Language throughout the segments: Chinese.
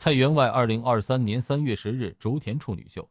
蔡员外，二零二三年三月十日，竹田处女秀。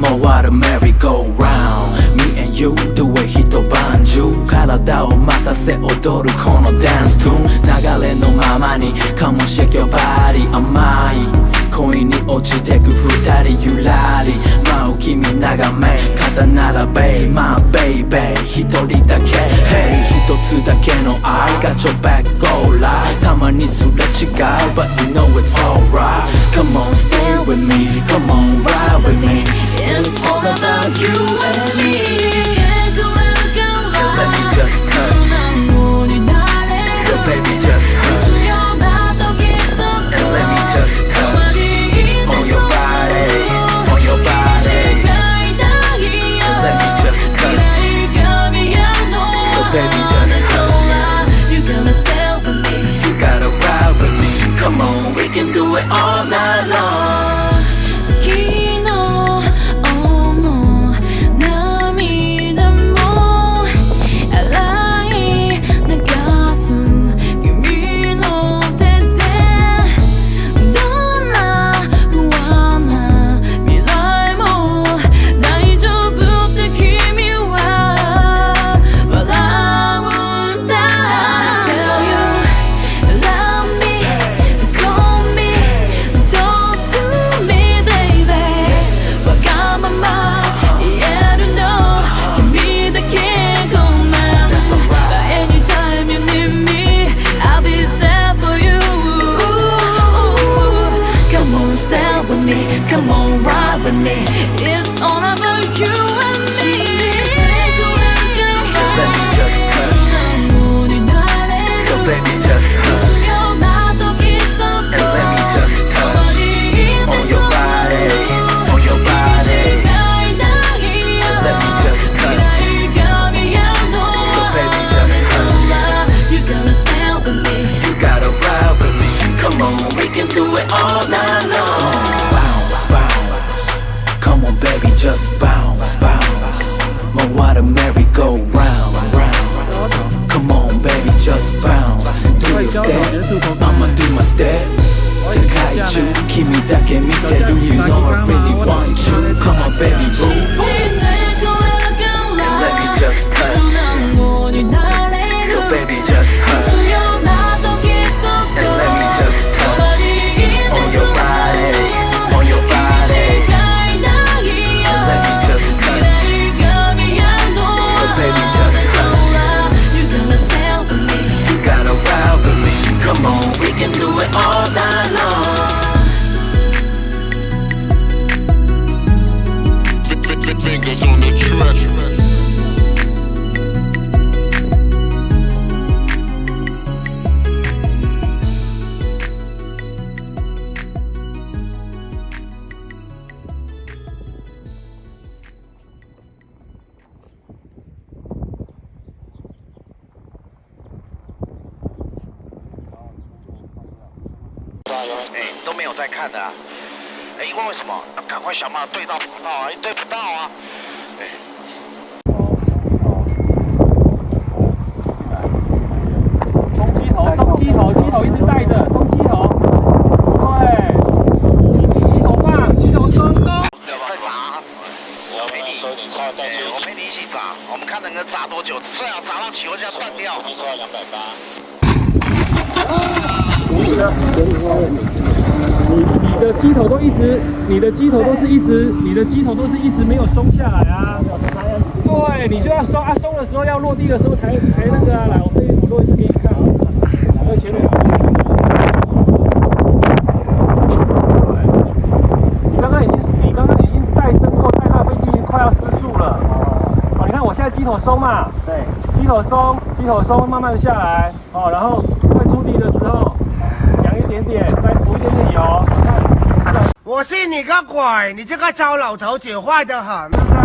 回るメリーゴーラウンド Me and you どえ一晩中体を任せ踊るこのダンストゥーン流れのままにかもしれきょばり甘い恋に落ちてく二人ゆらり舞う君眺め肩並べまあベイベー一人だけ Hey 一つだけの愛がちょべっこらたまにすれ違う But you know it's alright Come on stay with me Come on ride with me baby, just me just bounce, bounce My water merry go round, round Come on baby, just bounce Do your step, I'ma do my step 世界中君だけ見てる You know I really want you Come on baby boo all night. 哎，都没有在看的。哎，问为什么？赶快想办法对到跑到啊，也对不到啊。哎，松鸡头，鸡头，鸡头一直带着，鸡头。对，鸡头吧，鸡头松松。再砸。我陪你，我陪你一起砸，我们看能够砸多久。最好砸到起油枪断掉。你输两百八。你你的机头都一直，你的机头都是一直，你的机头都是一直没有松下来啊！对，你就要松啊，松的时候要落地的时候才才那个啊！来，我飞，我落一次给你看啊！还有前面。你刚刚已经，你刚刚已经带升过，带那飞机快要失速了啊！你看我现在机头松嘛？对，机头松，机头松，慢慢的下来。好，然后快出地的时候。我信你个鬼！你这个糟老头子，坏得很。